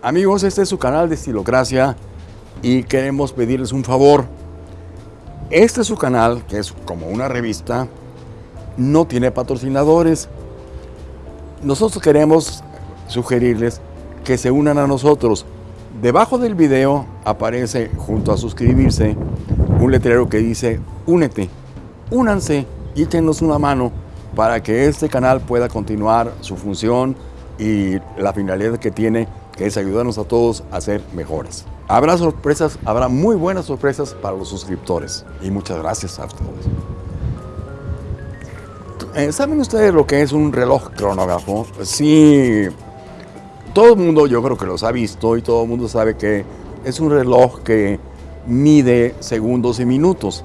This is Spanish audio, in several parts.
Amigos, este es su canal de Estilocracia y queremos pedirles un favor. Este es su canal, que es como una revista, no tiene patrocinadores. Nosotros queremos sugerirles que se unan a nosotros. Debajo del video aparece, junto a suscribirse, un letrero que dice Únete. Únanse y échenos una mano para que este canal pueda continuar su función y la finalidad que tiene, que es ayudarnos a todos a ser mejores. Habrá sorpresas, habrá muy buenas sorpresas para los suscriptores. Y muchas gracias a todos. Eh, ¿Saben ustedes lo que es un reloj cronógrafo? Sí, todo el mundo yo creo que los ha visto y todo el mundo sabe que es un reloj que mide segundos y minutos.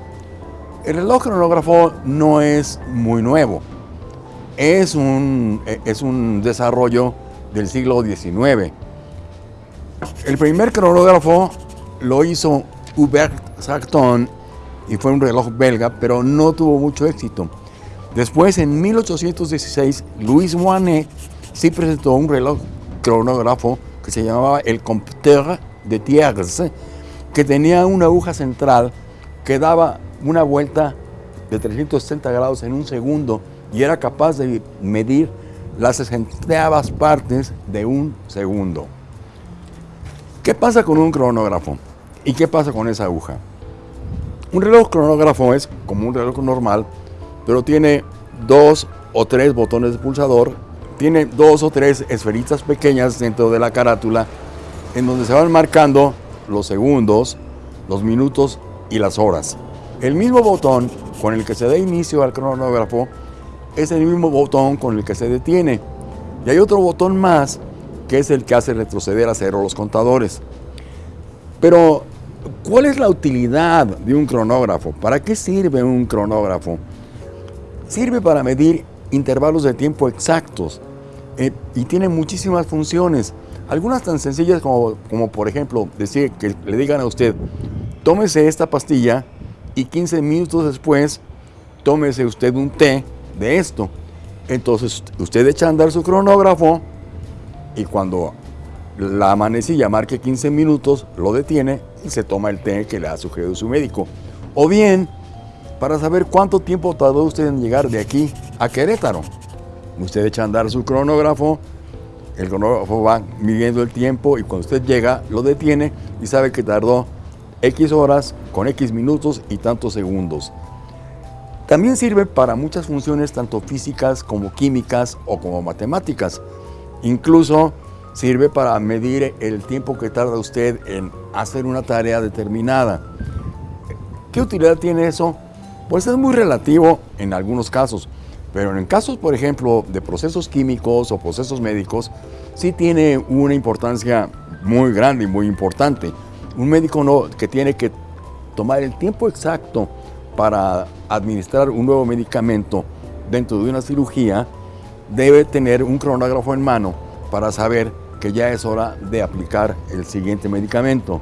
El reloj cronógrafo no es muy nuevo. Es un, es un desarrollo del siglo XIX. El primer cronógrafo lo hizo Hubert Sarton y fue un reloj belga, pero no tuvo mucho éxito. Después, en 1816, Louis Moinet sí presentó un reloj cronógrafo que se llamaba el Compteur de Thiers, que tenía una aguja central que daba una vuelta de 360 grados en un segundo y era capaz de medir las sesentaavas partes de un segundo. ¿Qué pasa con un cronógrafo? ¿Y qué pasa con esa aguja? Un reloj cronógrafo es como un reloj normal, pero tiene dos o tres botones de pulsador tiene dos o tres esferitas pequeñas dentro de la carátula en donde se van marcando los segundos, los minutos y las horas. El mismo botón con el que se da inicio al cronógrafo es el mismo botón con el que se detiene. Y hay otro botón más que es el que hace retroceder a cero los contadores. Pero, ¿cuál es la utilidad de un cronógrafo? ¿Para qué sirve un cronógrafo? Sirve para medir intervalos de tiempo exactos eh, y tiene muchísimas funciones. Algunas tan sencillas como, como por ejemplo decir que le digan a usted, tómese esta pastilla y 15 minutos después tómese usted un té de esto. Entonces usted echa a andar su cronógrafo y cuando la manecilla marque 15 minutos, lo detiene y se toma el té que le ha sugerido su médico. O bien, para saber cuánto tiempo tardó usted en llegar de aquí a Querétaro. Usted echa a andar su cronógrafo, el cronógrafo va midiendo el tiempo y cuando usted llega lo detiene y sabe que tardó X horas con X minutos y tantos segundos. También sirve para muchas funciones tanto físicas como químicas o como matemáticas. Incluso sirve para medir el tiempo que tarda usted en hacer una tarea determinada. ¿Qué utilidad tiene eso? Pues es muy relativo en algunos casos. Pero en casos, por ejemplo, de procesos químicos o procesos médicos, sí tiene una importancia muy grande y muy importante. Un médico no, que tiene que tomar el tiempo exacto para administrar un nuevo medicamento dentro de una cirugía, debe tener un cronógrafo en mano para saber que ya es hora de aplicar el siguiente medicamento.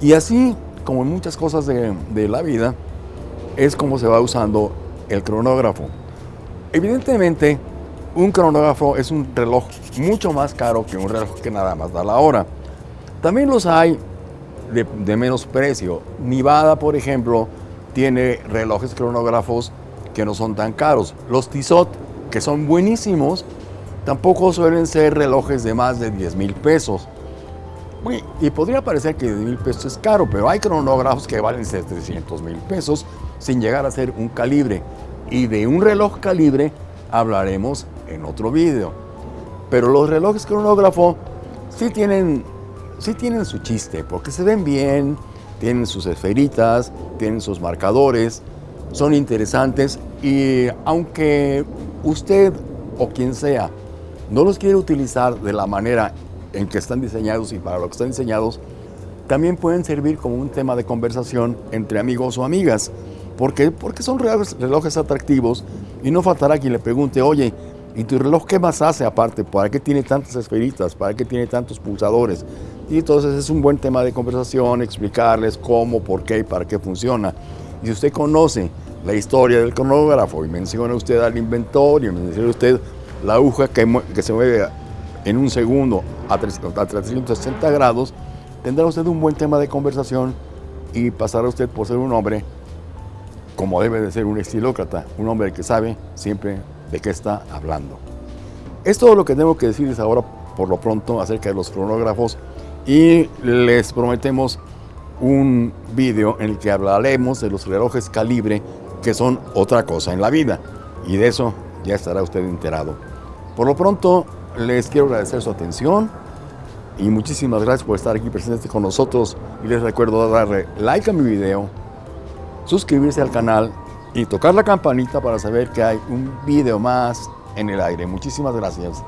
Y así, como en muchas cosas de, de la vida, es como se va usando el cronógrafo. Evidentemente, un cronógrafo es un reloj mucho más caro que un reloj que nada más da la hora. También los hay de, menos precio. Nivada, por ejemplo, tiene relojes cronógrafos que no son tan caros. Los Tissot, que son buenísimos, tampoco suelen ser relojes de más de 10 mil pesos. Y podría parecer que 10 mil pesos es caro, pero hay cronógrafos que valen 700 mil pesos sin llegar a ser un calibre y de un reloj calibre hablaremos en otro vídeo. Pero los relojes cronógrafo sí tienen, sí tienen su chiste, porque se ven bien, tienen sus esferitas, tienen sus marcadores, son interesantes y aunque usted o quien sea no los quiere utilizar de la manera en que están diseñados y para lo que están diseñados, también pueden servir como un tema de conversación entre amigos o amigas. ¿Por qué? Porque son relojes atractivos y no faltará quien le pregunte, oye, ¿y tu reloj qué más hace aparte? ¿Para qué tiene tantas esferitas? ¿Para qué tiene tantos pulsadores? Y entonces es un buen tema de conversación, explicarles cómo, por qué y para qué funciona. Y si usted conoce la historia del cronógrafo. Y menciona usted al inventor y menciona usted la aguja que, se mueve en un segundo a 360 grados, tendrá usted un buen tema de conversación y pasará usted por ser un hombre como debe de ser un estilócrata, un hombre que sabe siempre de qué está hablando. Es todo lo que tengo que decirles ahora por lo pronto acerca de los cronógrafos. Y les prometemos un vídeo en el que hablaremos de los relojes calibre que son otra cosa en la vida y de eso ya estará usted enterado. Por lo pronto les quiero agradecer su atención y muchísimas gracias por estar aquí presentes con nosotros y les recuerdo darle like a mi video, suscribirse al canal y tocar la campanita para saber que hay un video más en el aire. Muchísimas gracias.